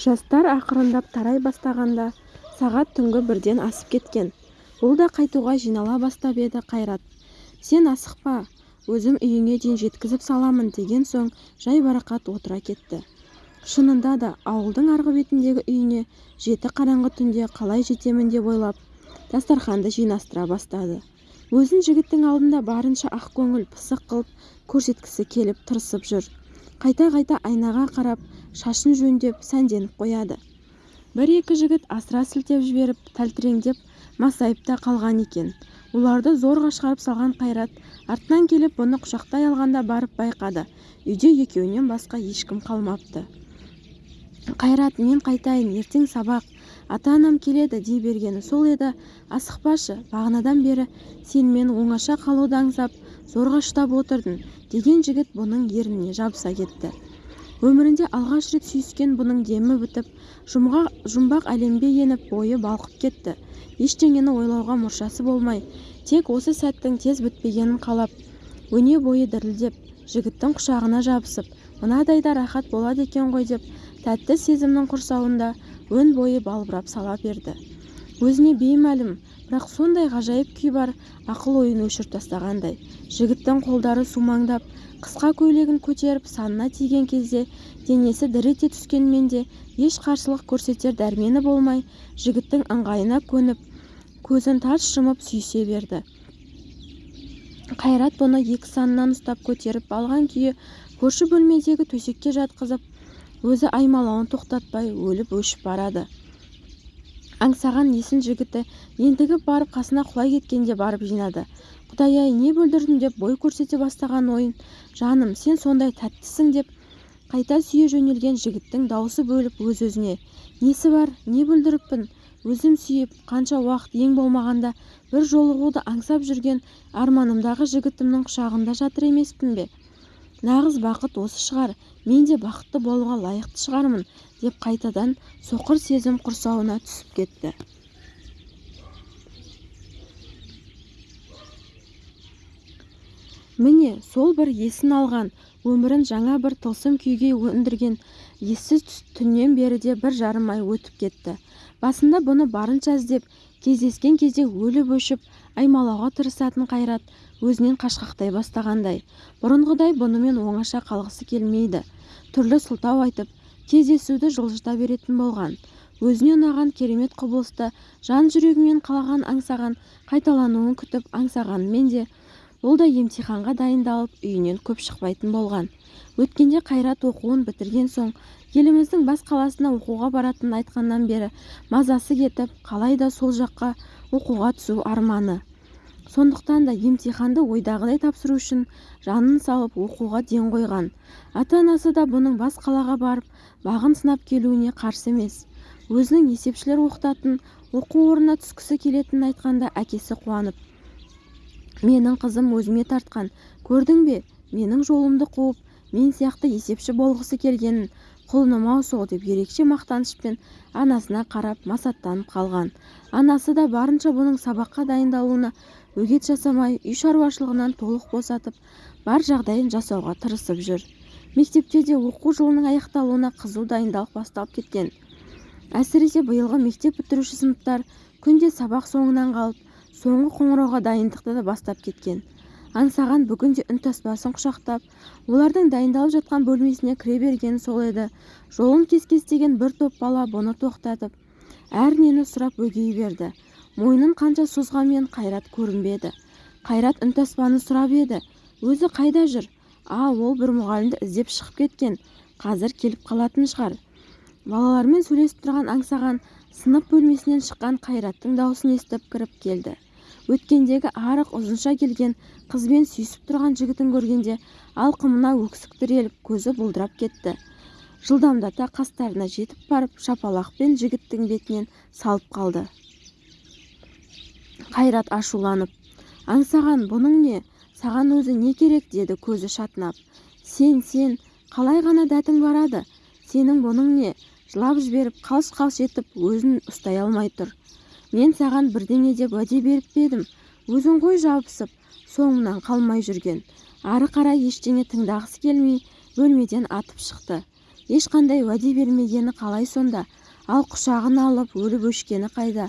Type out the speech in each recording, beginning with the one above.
жастар ақырындап тарай бастағанда сағат түнгі бірден асып кеткен. Бұл да қайтуға жинала бастап еді қайрат сен асықпа өзім үйіңе дейін жеткізіп саламын деген соң жайбарақат отыра кетті. Шынында да ауылдың арғы бетіндегі үйіне жеті қараңғы түнде қалай жетемін? деп ойлап дастарханды жинастыра бастады. Өзін жігіттің алдында барынша ақкөңіл пысық қылып көрсеткісі келіп тырысып жүр. Қайта-қайта айнаға қарап шашын жөндеп сәнденіп қояды. Бір-екі жігіт асыра сілтеп жіберіп тәлтіреңдеп масайып та қалған екен. Оларды зорға шығарып салған қайрат артынан келіп бұны құшақтай алғанда барып байқады. Үйде екеуінен басқа ешкім қалмапты. Қайрат мен қайтайын ертең сабақ. Ата-анам келеді дей бергені сол еді. Асықпашы бағанадан бері сенімен оңаша қалуды аңсап зорға ұстап отырдың деген жігіт бұның ерніне жабыса кетті. Өмірінде алғаш рет сүйіскен бұның демі бітіп жұмбақ әлемге еніп бойы балқып кетті. Ештеңені ойлауға мұршасы болмай тек осы сәттің тез бітпегенін қалап өне бойы дірілдеп жігіттің құшағына жабысып мынадай да рахат болады екен ғой деп тәтті сезімнің құрсауында өн бойы балбырап сала берді. Өзіне беймәлім бірақ сондай ғажайып күй бар ақыл-ойын өшіріп тастағандай жігіттің қолдары сумаңдап қысқа көйлегін көтеріп санына тиген кезде денесі дір ете түскенмен де еш қарсылық көрсетер дәрмені болмай жігіттің ыңғайына көніп көзін тарс жұмып сүйісе берді. Қайрат бұны екі санынан ұстап көтеріп алған күйі көрші бөлмедегі төсекке жатқызып өзі аймалауын тоқтатпай өліп-өшіп барады. Аңсаған есін жігіті ентігіп барып қасына құлай кеткенде барып жинады. Құдай-ай не бүлдірдім деп бой көрсете бастаған ойын жаным сен сондай тәттісің деп қайта сүйе жөнелген жігіттің даусы бөліп өз-өзіне несі бар? Не бүлдіріппін? Өзім сүйіп қанша уақыт ең болмағанда бір жолығуды аңсап жүрген арманымдағы жігітімнің құшағында жатыр емеспін бе? Нағыз бақыт осы шығар. Мен де бақытты болуға лайықты шығармын деп қайтадан соқыр сезім құрсауына түсіп кетті. Міне сол бір есін алған өмірін жаңа бір тылсым күйге өндірген ессіз түннен бері де бір жарым ай өтіп кетті. Басында бұны барынша іздеп кездескен кезде өліп-өшіп аймалауға тырысатын қайрат өзінен қашқақтай бастағандай. Бұрынғыдай бұнымен оңаша қалғысы келмейді. Түрлі сылтау айтып кездесуді жылжыта беретін болған. Өзіне ұнаған керемет құбылысты жан жүрегімен қалаған аңсаған қайталануын күтіп аңсағанымен де бұл да емтиханға дайындалып үйінен көп шықпайтын болған. Өткенде қайрат оқуын бітірген соң еліміздің бас қаласына оқуға баратынын айтқаннан бері мазасы кетіп қалайда сол жаққа оқуға түсу арманы. Сондықтан да емтиханды ойдағыдай тапсыру үшін жанын салып оқуға ден қойған. Ата-анасы да бұның бас қалаға барып бағын сынап келуіне қарсы емес. Өзінің есепшілер оқытатын оқу орнына түскісі келетінін айтқанда әкесі қуанып менің қызым өзіме тартқан. Көрдің бе? Менің жолымды қуып мен сияқты есепші болғысы келгенін құлыным-ау сол деп ерекше мақтанышпен анасына қарап масаттанып қалған. Анасы да барынша бұның сабаққа дайындалуына бөгет жасамай үй шаруашылығынан толық босатып бар жағдайын жасауға тырысып жүр. Мектепте де оқу жылының аяқталуына қызу дайындалық басталып кеткен. Әсіресе биылғы мектеп бітіруші сыныптар күнде сабақ соңынан қалып соңғы қоңырауға дайындықты да бастап кеткен. Аңсаған бүгін де үнтаспасын құшақтап олардың дайындалып жатқан бөлмесіне кіре бергені сол еді. Жолын кес-кестеген бір топ бала бұны тоқтатып әрнені сұрап өгей берді. Мойнын қанша созғанмен қайрат көрінбеді. Қайрат үнтаспаны сұрап еді өзі қайда жүр? А ол бір мұғалімді іздеп шығып кеткен. Қазір келіп қалатын шығар балалармен сөйлесіп тұрған аңсаған сынып бөлмесінен шыққан қайраттың даусын естіп кіріп келді. Өткендегі арық ұзынша келген қызбен сүйісіп тұрған жігітін көргенде алқымына өксік тіреліп көзі бұлдырап кетті. Жылдамдата қастарына жетіп барып шапалақпен жігіттің бетінен салып қалды. Қайрат ашуланып аңсаған бұның не? Саған өзі не керек? деді көзі шатынап. Сен сен қалай ғана дәтің барады? Сенің бұның не? жылап жіберіп қалш-қалш етіп өзін ұстай алмай тұр. Мен саған бірдеңе деп уәде беріп пе едім? Өзің ғой жабысып соңымнан қалмай жүрген. Ары қарай ештеңе тыңдағысы келмей бөлмеден атып шықты. Ешқандай уәде бермегені қалай сонда? Ал құшағына алып өліп-өшкені қайда?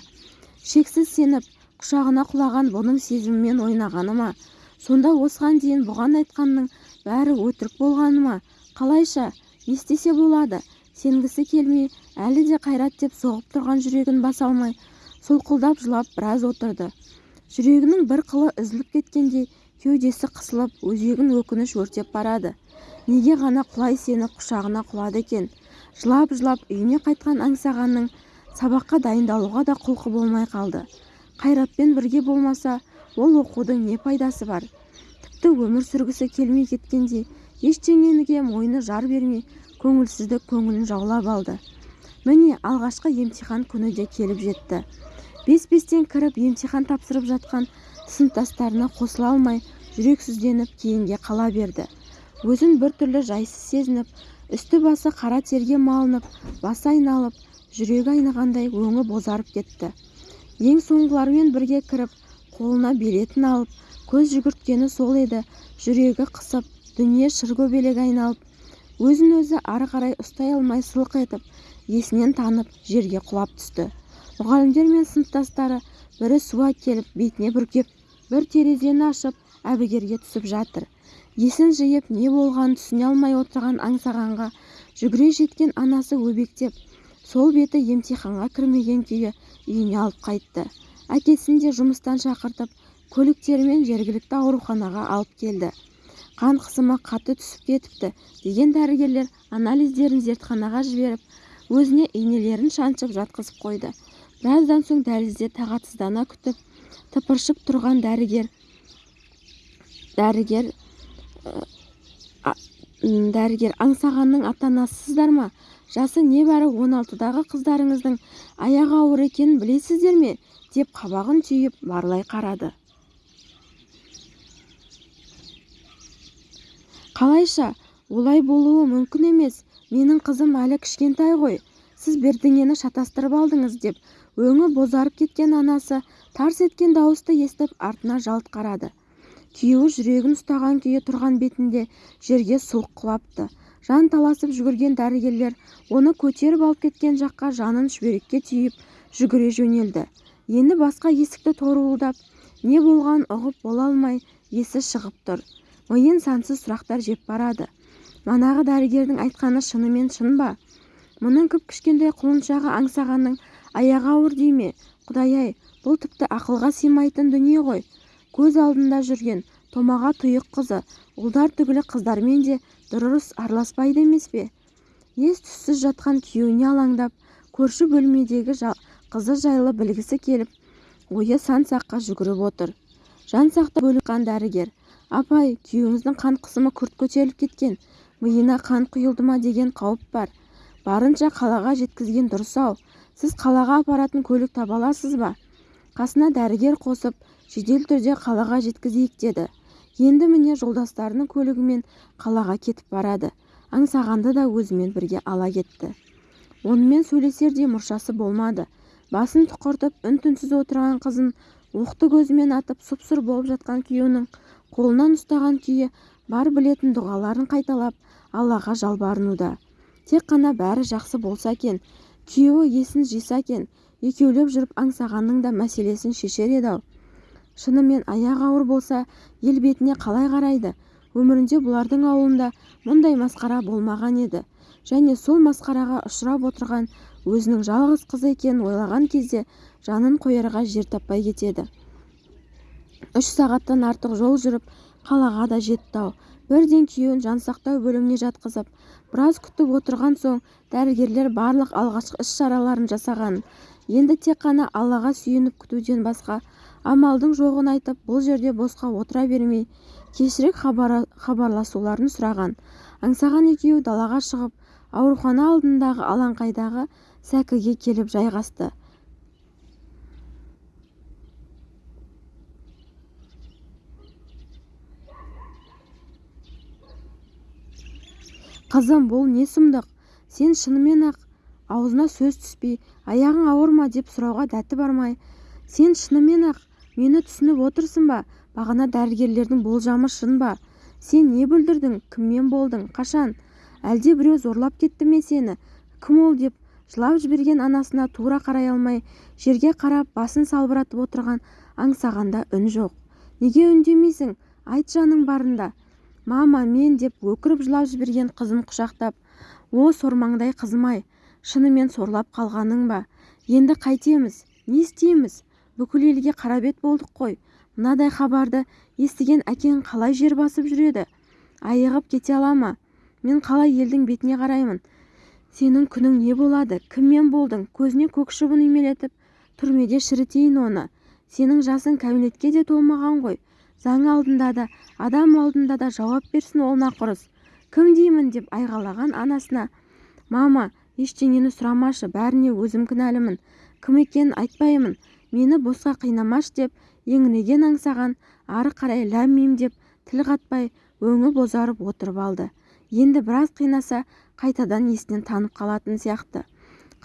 Шексіз сеніп құшағына құлаған бұның сезімімен ойнағаны ма? Сонда осыған дейін бұған айтқанның бәрі өтірік болғаны ма? Қалайша? Не істесе болады. Сенгісі келмей әлі де қайрат деп соғып тұрған жүрегін баса алмай солқылдап жылап біраз отырды. Жүрегінің бір қылы үзіліп кеткендей кеудесі қысылып өзегін өкініш өртеп барады. Неге ғана құлай сені құшағына құлады екен? Жылап-жылап үйіне қайтқан аңсағанның сабаққа дайындалуға да құлқы болмай қалды. Қайратпен бірге болмаса ол оқудың не пайдасы бар? Тіпті өмір сүргісі келмей кеткендей ештеңеге мойны жар бермей көңілсіздік көңілін жаулап алды. Міне алғашқы емтихан күні де келіп жетті. Бес-бестен кіріп емтихан тапсырып жатқан сыныптастарына қосыла алмай жүрексізденіп кейінге қала берді. Өзін біртүрлі жайсыз сезініп үсті-басы қара терге малынып басы айналып жүрегі айнығандай өңі бозарып кетті. Ең соңғылармен бірге кіріп қолына билетін алып көз жүгірткені сол еді. Жүрегі қысып дүние шыркөбелек айналып өзін-өзі ары қарай ұстай алмай сылқ етіп есінен танып жерге құлап түсті. Мұғалімдер мен сыныптастары бірі су әкеліп бетіне бүркеп бір терезені ашып әбігерге түсіп жатыр. Есін жиып не болғанын түсіне алмай отырған аңсағанға жүгіре жеткен анасы өбектеп сол беті емтиханға кірмеген күйі үйіне алып қайтты. Әкесін де жұмыстан шақыртып көліктерімен жергілікті ауруханаға алып келді. Қан қысымы қатты түсіп кетіпті деген дәрігерлер анализдерін зертханаға жіберіп өзіне инелерін шаншып жатқызып қойды. Біраздан соң дәлізде тағатсыздана күтіп тыпыршып тұрған дәрігер дәрігер дәрігер аңсағанның ата-анасысыздар ма? Жасы небәрі он алтыдағы қыздарыңыздың аяғы ауыр екенін білесіздер ме? деп қабағын түйіп барлай қарады. Қалайша олай болуы мүмкін емес. Менің қызым әлі кішкентай ғой. Сіз бірдеңені шатастырып алдыңыз деп өңі бозарып кеткен анасы тарс еткен дауысты естіп артына жалт қарады. Күйеуі жүрегін ұстаған күйі тұрған бетінде жерге сұлқ құлапты жан таласып жүгірген дәрігерлер оны көтеріп алып кеткен жаққа жанын шүберекке түйіп жүгіре жөнелді. Енді басқа есікті торуылдап не болғанын ұғып бола алмай есі шығып тұр. Миын сансыз сұрақтар жеп барады. Манағы дәрігердің айтқаны шынымен шын ба? Мұның кіп-кішкентай құлыншағы аңсағанның аяғы ауыр дей ме? Құдай-ай бұл тіпті ақылға сыймайтын дүние ғой. Көз алдында жүрген томаға тұйық қызы ұлдар түгілі қыздармен де дұрыс араласпайды емес пе? Ес-түссіз жатқан күйеуіне алаңдап көрші бөлмедегі қызы жайлы білгісі келіп ойы сан-саққа жүгіріп отыр. Жан сақтау бөлінген дәрігер апай күйеуіңіздің қан қысымы күрт көтеріліп кеткен миына қан құйылды ма? деген қауіп бар. Барынша қалаға жеткізген дұрыс-ау. Сіз қалаға апаратын көлік таба аласыз ба? қасына дәрігер қосып жедел түрде қалаға жеткізейік деді. Енді міне жолдастарының көлігімен қалаға кетіп барады. Аңсағанды да өзімен бірге ала кетті. Онымен сөйлесердей мұршасы болмады. Басын тұқыртып үн-түнсіз отырған қызын оқты көзімен атып сұп-сұр болып жатқан күйеуінің қолынан ұстаған күйі бар білетін дұғаларын қайталап аллаға жалбарынуда. Тек қана бәрі жақсы болса екен. Күйеуі есін жиса екен екеулеп жүріп аңсағанның да мәселесін шешер еді-ау шынымен аяғы ауыр болса ел бетіне қалай қарайды? Өмірінде бұлардың ауылында мұндай масқара болмаған еді. Және сол масқараға ұшырап отырған өзінің жалғыз қызы екенін ойлаған кезде жанын қоярға жер таппай кетеді. Үш сағаттан артық жол жүріп қалаға да жетті-ау бірден күйеуін жансақтау бөліміне жатқызып біраз күтіп отырған соң дәрігерлер барлық алғашқы іс-шараларын жасаған. Енді тек қана аллаға сүйеніп күтуден басқа амалдың жоғын айтып бұл жерде босқа отыра бермей кешірек хабарласуларын сұраған. Аңсаған екеуі далаға шығып аурухана алдындағы алаңқайдағы сәкіге келіп жайғасты. Қызым бұл не сұмдық? Сен шынымен-ақ аузына сөз түспей аяғың ауыр ма деп сұрауға дәті бармай сен шынымен-ақ мені түсініп отырсың ба? Бағана дәрігерлердің болжамы шын ба? Сен не бүлдірдің? Кіммен болдың? Қашан? Әлде біреу зорлап кетті ме сені? Кім ол деп жылап жіберген анасына тура қарай алмай жерге қарап басын салбыратып отырған аңсағанда үн жоқ. Неге үндемейсің? Айт жаның барында. Мама мен деп өкіріп жылап жіберген қызын құшақтап о сормаңдай қызым-ай шынымен сорлап қалғаның ба? Енді қайтеміз не істейміз? Бүкіл елге қарабет болдық қой. Мынадай хабарды естіген әкең қалай жер басып жүреді? Айығып кете ала ма? Мен қалай елдің бетіне қараймын? Сенің күнің не болады? Кіммен болдың? Көзіне көк шыбын үймелетіп түрмеде шірітейін оны. Сенің жасың кәмелетке де толмаған ғой. Заң алдында да адам алдында да жауап берсін ол нақұрыс. Кім деймін? деп айғайлаған анасына мама ештеңені сұрамашы бәріне өзім кінәлімін. Кім екенін айтпаймын. Мені босқа қинамашы деп еңіреген аңсаған ары қарай ләм-мим деп тіл қатпай өңі бозарып отырып алды. Енді біраз қинаса қайтадан есінен танып қалатын сияқты.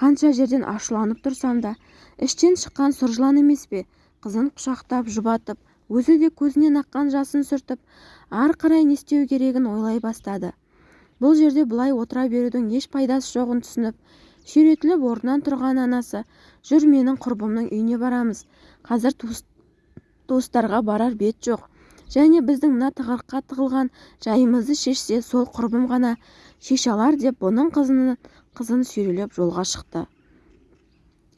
Қанша жерден ашуланып тұрсам да іштен шыққан сұр жылан емес пе? қызын құшақтап жұбатып өзі де көзінен аққан жасын сүртіп ары қарай не істеу керегін ойлай бастады. Бұл жерде бұлай отыра берудің еш пайдасы жоғын түсініп сүйретіліп орнынан тұрған анасы жүр менің құрбымның үйіне барамыз. Қазір туыстарға барар бет жоқ. Және біздің мына тығырыққа тығылған жайымызды шешсе сол құрбым ғана шеше алар деп бұның қызын қызын сүйрелеп жолға шықты.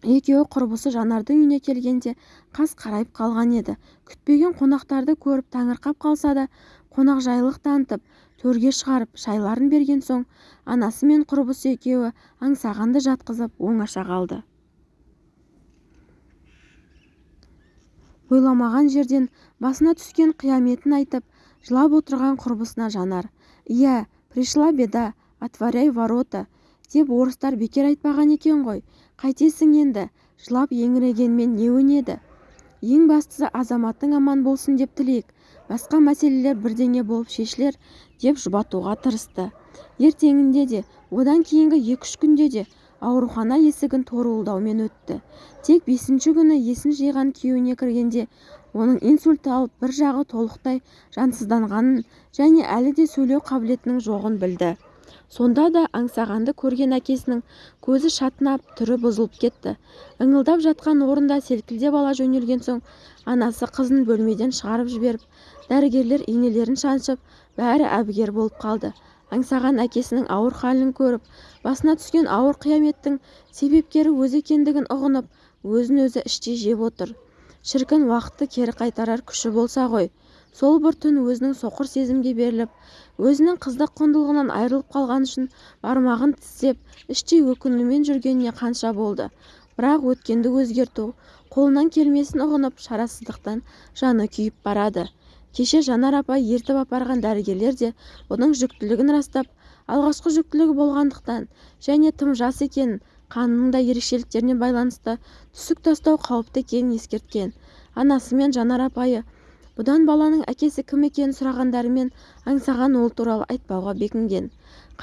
Екеуі құрбысы жанардың үйіне келгенде қас қарайып қалған еді. Күтпеген қонақтарды көріп таңырқап қалса да қонақжайлылық танытып төрге шығарып шайларын берген соң анасы мен құрбысы екеуі аңсағанды жатқызып оңаша қалды. Ойламаған жерден басына түскен қияметін айтып жылап отырған құрбысына жанар иә пришла беда отворяй ворота деп орыстар бекер айтпаған екен ғой. Қайтесің енді жылап еңірегенмен не өнеді? Ең бастысы азаматың аман болсын деп тілейік. Басқа мәселелер бірдеңе болып шешілер деп жұбатуға тырысты. Ертеңінде де одан кейінгі екі-үш күнде де аурухана есігін торуылдаумен өтті. Тек бесінші күні есін жиған күйеуіне кіргенде оның инсульт алып бір жағы толықтай жансызданғанын және әлі де сөйлеу қабілетінің жоғын білді. Сонда да аңсағанды көрген әкесінің көзі шатынап түрі бұзылып кетті. Ыңылдап жатқан орында селкілдеп ала жөнелген соң анасы қызын бөлмеден шығарып жіберіп дәрігерлер инелерін шаншып бәрі әбігер болып қалды. Аңсаған әкесінің ауыр халін көріп басына түскен ауыр қияметтің себепкері өзі екендігін ұғынып өзін-өзі іштей жеп отыр. Шіркін уақытты кері қайтарар күші болса ғой. Сол бір түн өзінің соқыр сезімге беріліп өзінің қыздық құндылығынан айырылып қалғаны үшін бармағын тістеп іштей өкінумен жүргеніне қанша болды. Бірақ өткенді өзгерту қолынан келмесін ұғынып шарасыздықтан жаны күйіп барады. Кеше жанар апай ертіп апарған дәрігерлер де бұның жүктілігін растап алғашқы жүктілігі болғандықтан және тым жас екенін қанының да ерекшеліктеріне байланысты түсік тастау қауіпті екенін ескерткен. Анасы мен жанар апайы бұдан баланың әкесі кім екенін сұрағандарымен аңсаған ол туралы айтпауға бекінген.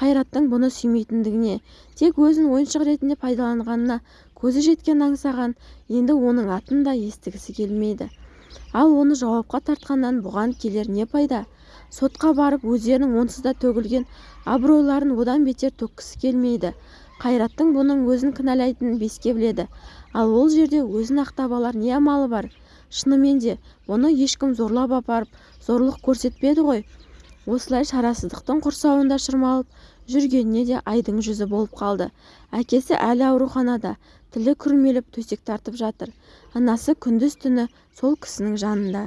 Қайраттың бұны сүймейтіндігіне тек өзін ойыншық ретінде пайдаланғанына көзі жеткен аңсаған енді оның атын да естігісі келмейді. Ал оны жауапқа тартқаннан бұған келер не пайда? Сотқа барып өздерінің онсыз да төгілген абыройларын одан бетер төккісі келмейді. Қайраттың бұның өзін кінәлайтынын беске біледі. Ал ол жерде өзін ақтап алар не амалы бар? Шынымен де бұны ешкім зорлап апарып зорлық көрсетпеді ғой. Осылай шарасыздықтың құрсауында шырмалып жүргеніне де айдың жүзі болып қалды. Әкесі әлі ауруханада тілі күрмеліп төсек тартып жатыр. Анасы күндіз-түні сол кісінің жанында.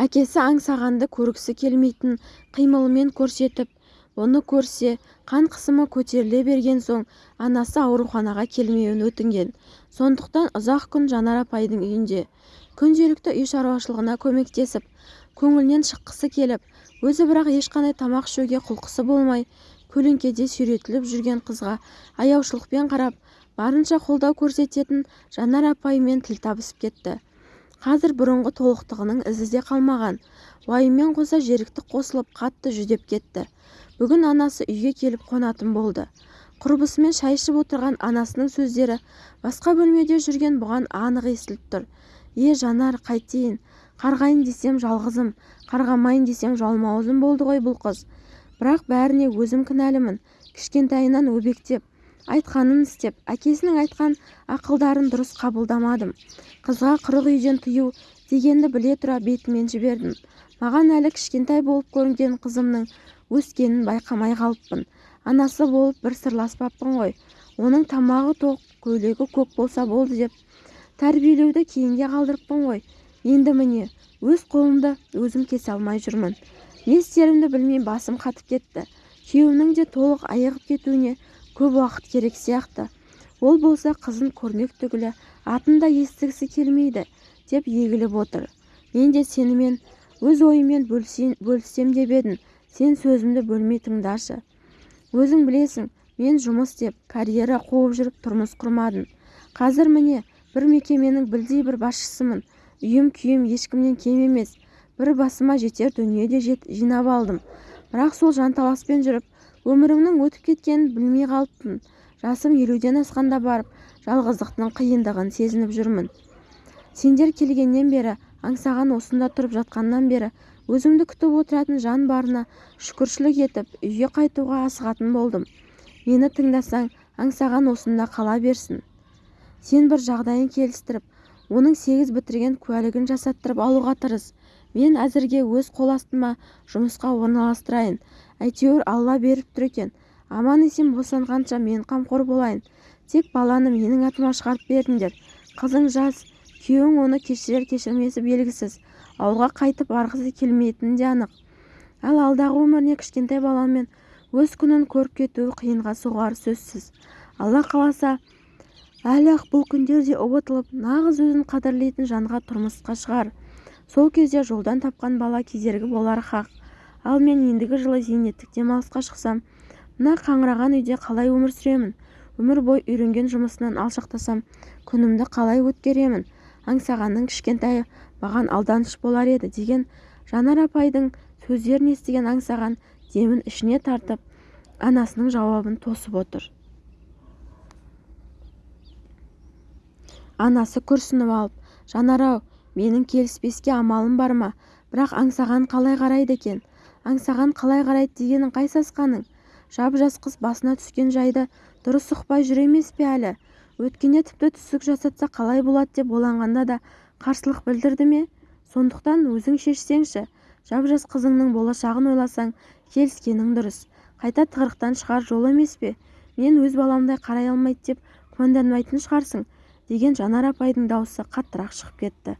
Әкесі аңсағанды көргісі келмейтін қимылымен көрсетіп оны көрсе қан қысымы көтеріле берген соң анасы ауруханаға келмеуін өтінген. Сондықтан ұзақ күн жанар апайдың үйінде. Күнделікті үй шаруашылығына көмектесіп көңілінен шыққысы келіп өзі бірақ ешқандай тамақ ішуге құлқысы болмай көлеңкеде сүйретіліп жүрген қызға аяушылықпен қарап барынша қолдау көрсететін жанар апаймен тіл табысып кетті. Қазір бұрынғы толықтығының ізі де қалмаған. Уайыммен қоса жерікті қосылып қатты жүдеп кетті. Бүгін анасы үйге келіп қонатын болды. Құрбысымен шай ішіп отырған анасының сөздері басқа бөлмеде жүрген бұған анық естіліп тұр. Е жанар қайтейін. Қарғайын десем жалғызым. Қарғамайын десем жалмауызым болды ғой бұл қыз. Бірақ бәріне өзім кінәлімін. Кішкентайынан өбектеп айтқанын істеп әкесінің айтқан ақылдарын дұрыс қабылдамадым. Қызға қырық үйден тыю дегенді біле тұра бетімен жібердім. Маған әлі кішкентай болып көрінген қызымның өскенін байқамай қалыппын. Анасы болып бір сырласпаппын ғой. Оның тамағы тоқ көйлегі көк болса болды деп тәрбиелеуді кейінге қалдырыппын ғой. Енді міне өз қолымды өзім кесе алмай жүрмін. Не істерімді білмей басым қатып кетті. Күйеуімнің де толық айығып кетуіне көп уақыт керек сияқты. Ол болса қызын көрмек түгілі атын да естігісі келмейді деп егіліп отыр. Мен де сенімен өз ойыммен бөліссем деп едім. Сен сөзімді бөлмей тыңдашы өзің білесің мен жұмыс істеп карьера қуып жүріп тұрмыс құрмадым. Қазір міне бір мекеменің білдей бір басшысымын. Үйім-күйім ешкімнен кем емес. Бір басыма жетер дүние де жинап алдым. Бірақ сол жанталаспен жүріп өмірімнің өтіп кеткенін білмей қалыппын. Жасым елуден асқанда барып жалғыздықтың қиындығын сезініп жүрмін. Сендер келгеннен бері аңсаған осында тұрып жатқаннан бері өзімді күтіп отыратын жан барына шүкіршілік етіп үйге қайтуға асығатын болдым. Мені тыңдасаң аңсаған осында қала берсін. Сен бір жағдайын келістіріп оның сегіз бітірген куәлігін жасаттырып алуға тырыс. Мен әзірге өз қол астыма жұмысқа орналастырайын. Әйтеуір алла беріп тұр екен. Аман-есен босанғанша мен қамқор болайын. Тек баланы менің атыма шығарып беріңдер. Қызың жас күйеуің оны кешірер-кешірмесі белгісіз. Ауылға қайтып барғысы келмейтіні де анық. Ал алдағы өміріне кішкентай баламен өз күнін көріп кетуі қиынға соғары сөзсіз. Алла қаласа әлі-ақ бұл күндерде ұбытылып нағыз өзін қадірлейтін жанға тұрмысқа шығар. Сол кезде жолдан тапқан бала кедергі болары хақ. Ал мен ендігі жылы зейнеттік демалысқа шықсам мына қаңыраған үйде қалай өмір сүремін? Өмір бойы үйренген жұмысынан алшақтасам күнімді қалай өткеремін? Аңсағанның кішкентайы маған алданыш болар еді деген жанар апайдың сөздерін естіген аңсаған демін ішіне тартып анасының жауабын тосып отыр. Анасы күрсініп алып жанар-ау менің келіспеске амалым бар ма? Бірақ аңсаған қалай қарайды екен? Аңсаған қалай қарайды дегенің қай сасқаның? Жап-жас қыз басына түскен жайды дұрыс ұқпай жүр емес пе әлі? Өткенде тіпті түсік жасатса қалай болады деп ойланғанда да қарсылық білдірді ме? Сондықтан өзің шешсеңші. Жап-жас қызыңның болашағын ойласаң келіскенің дұрыс. Қайта тығырықтан шығар жол емес пе? Мен өз баламдай қарай алмайды деп күмәнданбайтын шығарсың деген жанар апайдың даусы қаттырақ шығып кетті.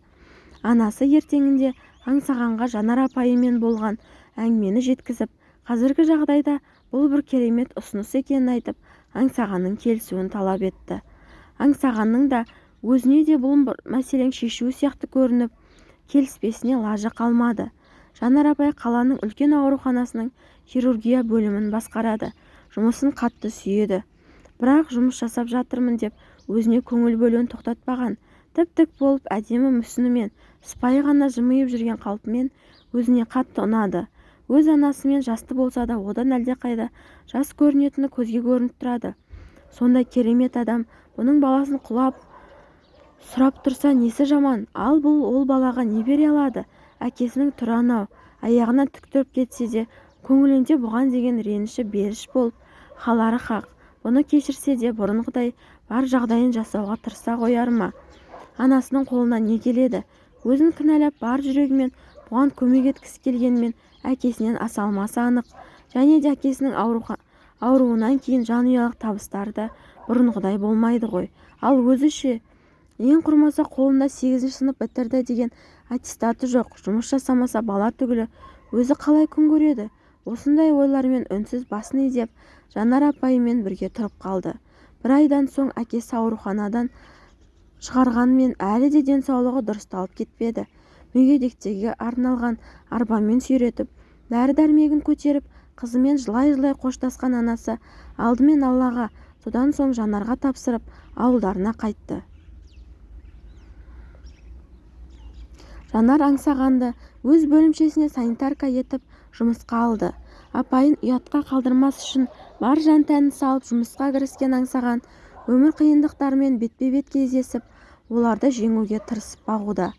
Анасы ертеңінде аңсағанға жанар апайымен болған. Әңгімені жеткізіп қазіргі жағдайда бұл бір керемет ұсыныс екенін айтып аңсағанның келісуін талап етті. Аңсағанның да өзіне де бұл мәселен шешуі сияқты көрініп келіспесіне лажы қалмады. Жанар апай қаланың үлкен ауруханасының хирургия бөлімін басқарады жұмысын қатты сүйеді. Бірақ жұмыс жасап жатырмын деп өзіне көңіл бөлуін тоқтатпаған тіп-тік болып әдемі мүсінімен сыпайы ғана жымиып жүрген қалпымен өзіне қатты ұнады. Өз анасымен жасты болса да одан әлдеқайда жас көрінетіні көзге көрініп тұрады. Сондай керемет адам бұның баласын құлап сұрап тұрса несі жаман? Ал бұл ол балаға не бере алады? Әкесінің түрі анау аяғынан тік тұрып кетсе де көңілінде бұған деген реніші беріш болып қалары хақ. Бұны кешірсе де бұрынғыдай бар жағдайын жасауға тырыса қояр ма? Анасының қолынан не келеді? Өзін кінәлап бар жүрегімен бұған көмек еткісі келгенімен әкесінен аса алмасы анық. Және де әкесінің ауруынан кейін жанұялық табыстары да бұрынғыдай болмайды ғой. Ал өзі ше? Ең құрмаса қолында сегізінші сынып бітірді деген аттестаты жоқ. Жұмыс жасамаса бала түгілі өзі қалай күн көреді? Осындай ойлармен үнсіз басын изеп жанар апайымен бірге тұрып қалды. Бір айдан соң әкесі ауруханадан шығарғанмен әлі де денсаулығы дұрысталып кетпеді. Мүгедектерге арналған арбамен сүйретіп дәрі-дәрмегін көтеріп қызымен жылай-жылай қоштасқан анасы алдымен аллаға содан соң жанарға тапсырып ауылдарына қайтты. Жанар аңсағанды өз бөлімшесіне санитарка етіп жұмысқа алды. Апайын ұятқа қалдырмас үшін бар жан-тәнін салып жұмысқа кіріскен аңсаған өмір қиындықтарымен бетпе-бет кездесіп оларды жеңуге тырысып бағуда.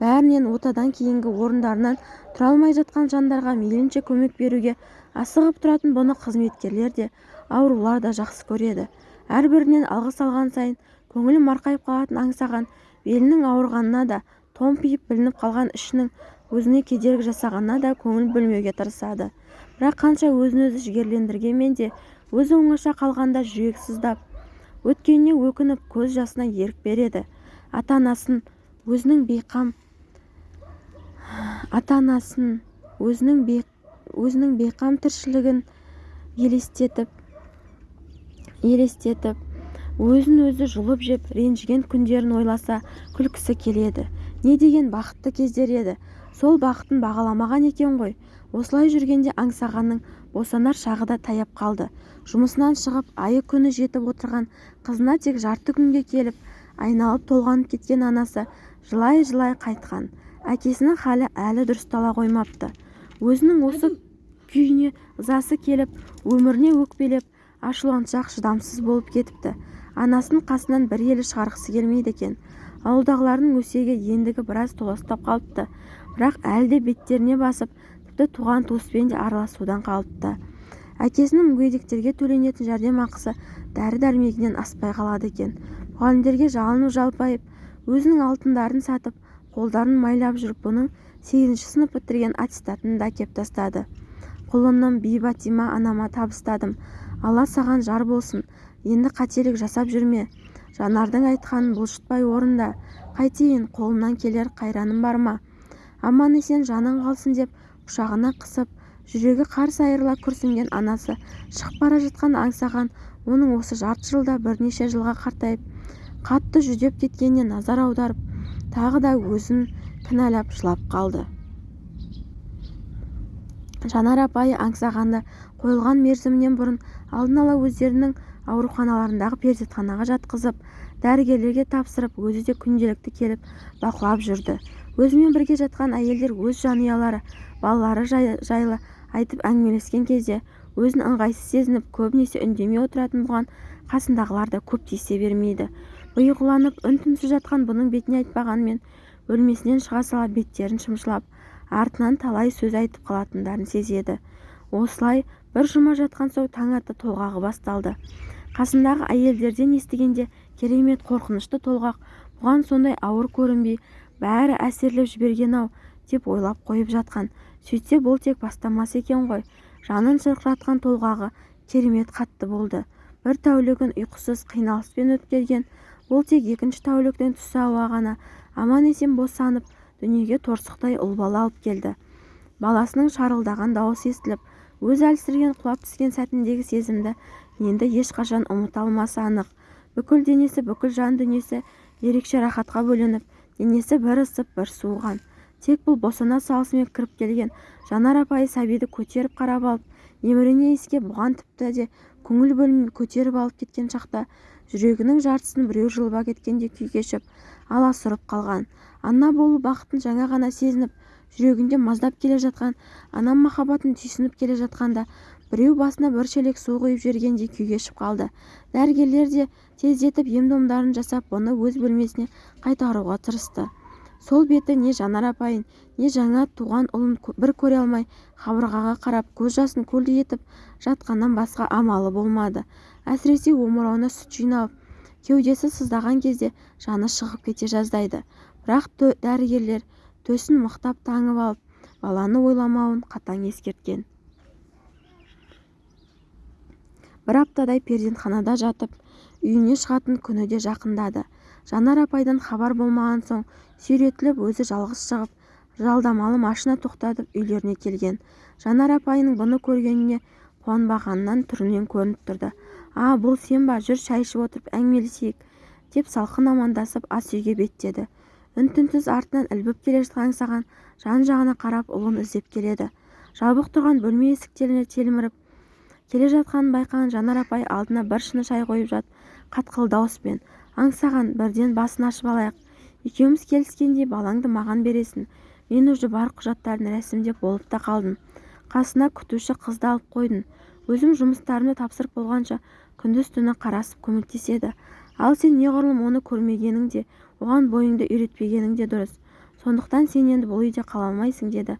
Бәрінен отадан кейінгі орындарынан тұра алмай жатқан жандарға мейлінше көмек беруге асығып тұратын бұны қызметкерлер де аурулар да жақсы көреді. Әрбірінен алғыс алған сайын көңілі марқайып қалатынын аңсаған белінің ауырғанына да томпиып білініп қалған ішінің өзіне кедергі жасағанына да көңіл бөлмеуге тырысады. Бірақ қанша өзін-өзі жігерлендіргенмен де өзі оңаша қалғанда жүрегі сыздап өткеніне өкініп көз жасына ерік береді. Ата-анасын өзінің бейқам ата-анасын өзінің өзінің бейқам тіршілігін елестетіп елестетіп өзін-өзі жұлып жеп ренжіген күндерін ойласа күлкісі келеді. Не деген бақытты кездер еді? Сол бақытын бағаламаған екен ғой. Осылай жүргенде аңсағанның босанар шағы да таяп қалды. Жұмысынан шығып айы-күні жетіп отырған қызына тек жарты күнге келіп айналып-толғанып кеткен анасы жылай-жылай қайтқан. Әкесінің халі әлі дұрыстала қоймапты. Өзінің осы күйіне ызасы келіп өміріне өкпелеп ашуланшақ шыдамсыз болып кетіпті. Анасын қасынан бір елі шығарғысы келмейді екен. Ауылдағылардың өсегі ендігі біраз толастап қалыпты. Бірақ әлі де беттеріне басып тіпті туған-туыспен де араласудан қалыпты. Әкесінің мүгедектерге төленетін жәрдемақысы дәрі-дәрмегінен аспай қалады екен. Мұғалімдерге жалынып-жалпайып өзінің алтындарын сатып қолдарын майлап жүріп бұның сегізінші сынып бітірген аттестатын да әкеп тастады. Құлыным бибатима анама табыстадым. Алла саған жар болсын. Енді қателік жасап жүрме жанардың айтқанын бұлжытпай орында. Қайтейін қолымнан келер қайраным бар ма? Аман-есен жаның қалсын деп құшағына қысып жүрегі қарс айырыла күрсінген анасы шығып бара жатқанда аңсаған оның осы жарты жылда бірнеше жылға қартайып қатты жүдеп кеткеніне назар аударып тағы да өзін кінәлап жылап қалды. Жанар апайы аңсағанды қойылған мерзімінен бұрын алдын ала өздерінің ауруханаларындағы перзентханаға жатқызып дәрігерлерге тапсырып өзі де күнделікті келіп бақылап жүрді. Өзімен бірге жатқан әйелдер өз жанұялары балалары жайлы айтып әңгімелескен кезде өзін ыңғайсыз сезініп көбінесе үндемей отыратын бұған қасындағылар да көп тиісе бермейді. Ұйқыланып үн-түнсіз жатқан бұның бетіне айтпағанмен бөлмесінен шыға сала беттерін шымшылап артынан талай сөз айтып қалатындарын сезеді. Осылай бір жұма жатқан соң таң ата толғағы басталды. Қасындағы әйелдерден естігенде керемет қорқынышты толғақ бұған сондай ауыр көрінбей бәрі әсерлеп жіберген-ау деп ойлап қойып жатқан. Сөйтсе бұл тек бастамасы екен ғой. Жанын шырқыратқан толғағы керемет қатты болды. Бір тәулігін ұйқысыз қиналыспен өткерген бұл тек екінші тәуліктің түсі ауа ғана. Аман-есен босанып дүниеге торсықтай ұл бала алып келді. Баласының шарылдаған дауысы естіліп өз әлсіреген құлап түскен сәтіндегі сезімді енді ешқашан ұмыта алмасы анық. Бүкіл денесі бүкіл жан дүниесі ерекше рахатқа бөленіп денесі бір ысып бір суыған. Тек бұл босана салысымен кіріп келген жанар апайы сәбиді көтеріп қарап алып емірене иіскеп бұған тіпті де көңіл бөлмей көтеріп алып кеткен шақта жүрегінің жартысын біреу жұлып әкеткендей күй кешіп аласұрып қалған. Ана болу бақытын жаңа ғана сезініп жүрегінде маздап келе жатқан ана махаббатын түйсініп келе жатқанда біреу басына бір шелек су құйып жібергендей күй кешіп қалды. Дәрігерлер де тездетіп ем-домдарын жасап бұны өз бөлмесіне қайтаруға тырысты. Сол беті не жанар апайын не жаңа туған ұлын бір көре алмай қабырғаға қарап көз жасын көлдей етіп жатқаннан басқа амалы болмады. Әсіресе омырауына сүт жиналып кеудесі сыздаған кезде жаны шығып кете жаздайды. Бірақ дәрігерлер төсін мықтап таңып алып баланы ойламауын қатаң ескерткен. Бір аптадай перзентханада жатып үйіне шығатын күні де жақындады. Жанар апайдан хабар болмаған соң сүйретіліп өзі жалғыз шығып жалдамалы машина тоқтатып үйлеріне келген. Жанар апайының бұны көргеніне қуанбағанынан түрінен көрініп тұрды. А бұл сен ба? Жүр шай ішіп отырып әңгімелесейік деп салқын амандасып ас үйге беттеді. Үн-түнсіз артынан ілбіп келе жатқан аңсаған жан-жағына қарап ұлын іздеп келеді. Жабық тұрған бөлме есіктеріне телміріп келе жатқанын байқаған жанар апай алдына бір шыны шай қойып жатып қатқыл дауыспен аңсаған бірден басын ашып алайық. Екеуміз келіскендей балаңды маған бересің. Мен уже бар құжаттарын рәсімдеп болып та қалдым. Қасына күтуші қызды алып қойдым. Өзім жұмыстарымды тапсырып болғанша күндіз-түні қарасып көмектеседі. Ал сен неғұрлым оны көрмегенің де оған бойыңды үйретпегенің де дұрыс. Сондықтан сен енді бұл үйде қала алмайсың деді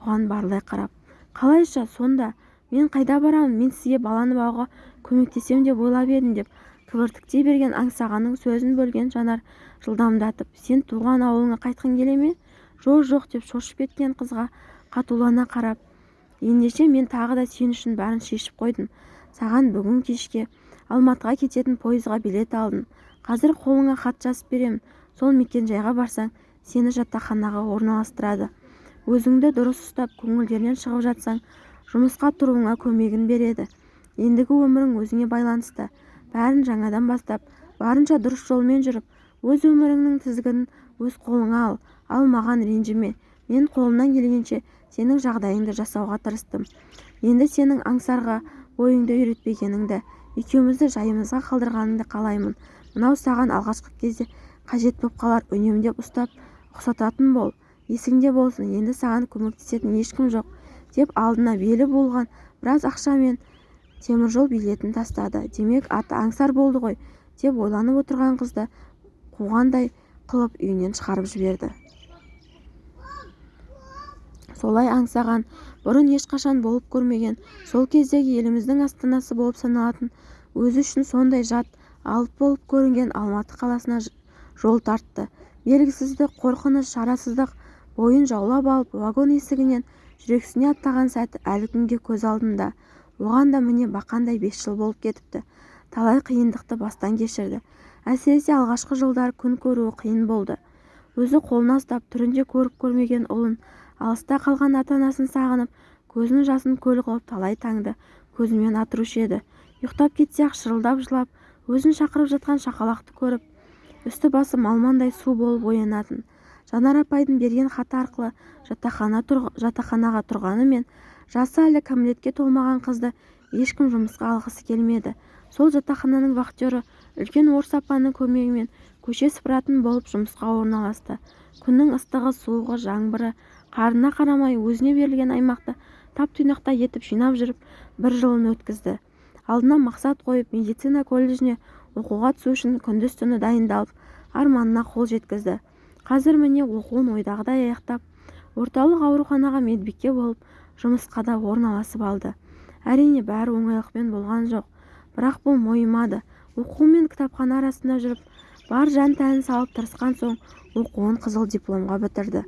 бұған барлай қарап. Қалайша сонда? Мен қайда барамын? Мен сізге баланы бағуға көмектесем деп ойлап едім деп. Кібіртіктей берген аңсағанның сөзін бөлген жанар жылдамдатып сен туған ауылыңа қайтқың келе ме? Жоқ жоқ деп шошып кеткен қызға қатулана қарап ендеше мен тағы да сен үшін бәрін шешіп қойдым. Саған бүгін кешке алматыға кететін пойызға билет алдым. Қазір қолыңа хат жазып беремін сол мекенжайға барсаң сені жатақханаға орналастырады. Өзіңді дұрыс ұстап көңілдерінен шығып жатсаң жұмысқа тұруыңа көмегін береді. Ендігі өмірің өзіңе байланысты. Бәрін жаңадан бастап барынша дұрыс жолмен жүріп өз өміріңнің тізгінін өз қолыңа ал ал маған ренжіме. Мен қолымнан келгенше сенің жағдайыңды жасауға тырыстым. Енді сенің аңсарға бойыңды үйретпегеніңді екеумізді жайымызға қалдырғаныңды қалаймын. Мынау саған алғашқы кезде қажет боп қалар үнемдеп ұстап ұқсататын бол. Есіңде болсын енді саған көмектесетін ешкім жоқ деп алдына белі болған біраз ақша мен теміржол билетін тастады. Демек аты аңсар болды ғой деп ойланып отырған қызды қуғандай қылып үйінен шығарып жіберді. Солай аңсаған бұрын ешқашан болып көрмеген сол кездегі еліміздің астанасы болып саналатын өзі үшін сондай жат алып болып көрінген алматы қаласына жол тартты. Белгісіздік қорқыныш шарасыздық бойын жаулап алып вагон есігінен жүрексіне аттаған сәті әлі күнге көз алдында. Оған да міне бақандай бес жыл болып кетіпті. Талай қиындықты бастан кешірді. Әсіресе алғашқы жылдары күн көруі қиын болды. Өзі қолына ұстап түрінде көріп көрмеген ұлын алыста қалған ата-анасын сағынып көзінің жасын көл қылып талай таңды көзімен атырушы еді. Ұйықтап кетсе-ақ шырылдап жылап өзін шақырып жатқан шақалақты көріп үсті-басы малмандай су болып оянатын. Жанар апайдың берген хаты арқылы жатақхана жатақханаға тұрғанымен жасы әлі кәмелетке толмаған қызды ешкім жұмысқа алғысы келмеді. Сол жатақхананың вахтері үлкен орыс апаның көмегімен көше сыпыратын болып жұмысқа орналасты. Күннің ыстығы суығы жаңбыры қарына қарамай өзіне берілген аймақты тап-тұйнақтай етіп жинап жүріп бір жылын өткізді. Алдына мақсат қойып медицина колледжіне оқуға түсу үшін күндіз-түні дайындалып арманына қол жеткізді. Қазір міне оқуын ойдағыдай аяқтап орталық ауруханаға медбике болып жұмысқа да орналасып алды. Әрине бәрі оңайлықпен болған жоқ. Бірақ бұл мойымады. Оқу мен кітапхана арасында жүріп бар жан-тәнін салып тырысқан соң оқуын қызыл дипломға бітірді.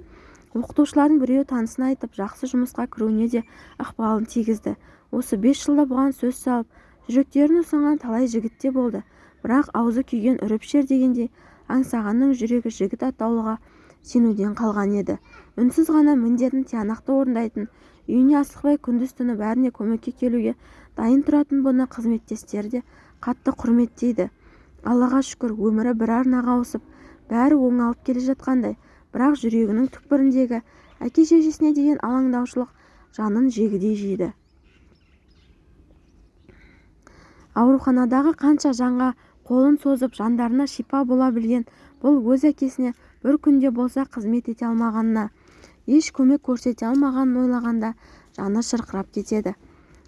Оқытушылардың біреуі танысын айтып жақсы жұмысқа кіруіне де ықпалын тигізді. Осы бес жылда бұған сөз салып жүректерін ұсынған талай жігіт те болды. Бірақ аузы күйген үріп дегендей аңсағанның жүрегі жігіт атаулыға сенуден қалған еді. Үнсіз ғана міндетін тиянақты орындайтын үйіне асықпай күндіз-түні бәріне көмекке келуге дайын тұратын бұны қызметтестері де қатты құрметтейді. Аллаға шүкір өмірі бір арнаға ауысып бәрі оңалып келе жатқандай. Бірақ жүрегінің түкпіріндегі әке-шешесіне деген алаңдаушылық жанын жегідей жейді ауруханадағы қанша жанға қолын созып жандарына шипа бола білген бұл өз әкесіне бір күнде болса қызмет ете алмағанына еш көмек көрсете алмағанын ойлағанда жаны шырқырап кетеді.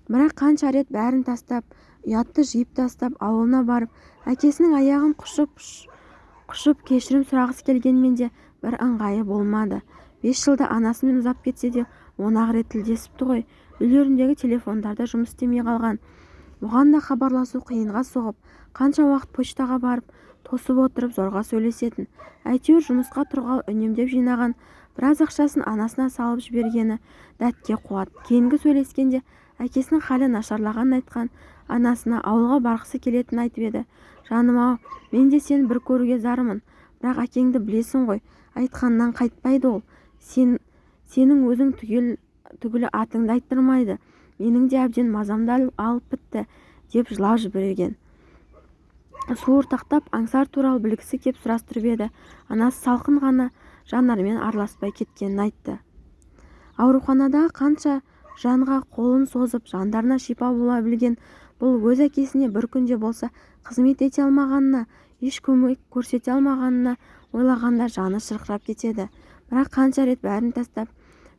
Бірақ қанша рет бәрін тастап ұятты жиып тастап ауылына барып әкесінің аяғын құшып кешірім сұрағысы келгенмен де бір ыңғайы болмады. Бес жылда анасымен ұзап кетсе де он ақ рет тілдесіпті ғой. Үйлеріндегі телефондар да жұмыс істемей қалған. Бұған да хабарласу қиынға соғып қанша уақыт почтаға барып тосып отырып зорға сөйлесетін. Әйтеуір жұмысқа тұрғалы үнемдеп жинаған біраз ақшасын анасына салып жібергені дәтке қуат. Кейінгі сөйлескенде әкесінің халі нашарлағанын айтқан анасына ауылға барғысы келетінін айтып еді. Жаным-ау мен де сені бір көруге зармын. Бірақ әкеңді білесің ғой айтқанынан қайтпайды ол. Сен сенің өзің түгел түгілі атыңды айттырмайды. Менің де әбден мазамды алып бітті деп жылап жіберген. Суыртақтап аңсар туралы білгісі кеп сұрастырып еді. Анасы салқын ғана жанармен араласпай кеткенін айтты. Ауруханадағы қанша жанға қолын созып жандарына шипа бола білген бұл өз әкесіне бір күнде болса қызмет ете алмағанына еш көмек көрсете алмағанына ойлағанда жаны шырқырап кетеді. Бірақ қанша рет бәрін тастап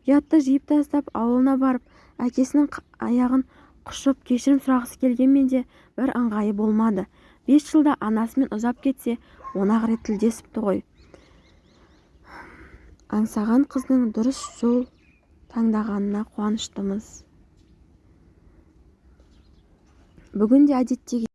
ұятты жиып тастап ауылына барып әкесінің аяғын құшып кешірім сұрағысы келгенмен де бір ыңғайы болмады. Бес жылда анасымен ұзап кетсе он ақ рет тілдесіпті ғой. Аңсаған қыздың дұрыс жол таңдағанына қуаныштымыз. Бүгін де әдеттегідей